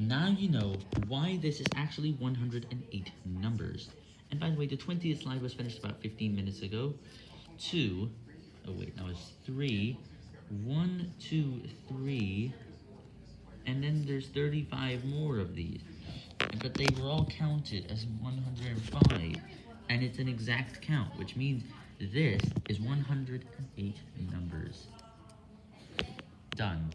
Now you know why this is actually 108 numbers. And by the way, the 20th slide was finished about 15 minutes ago. Two, oh wait, that was three, one, two, three, and then there's 35 more of these. But they were all counted as 105, and it's an exact count, which means this is 108 numbers. Done.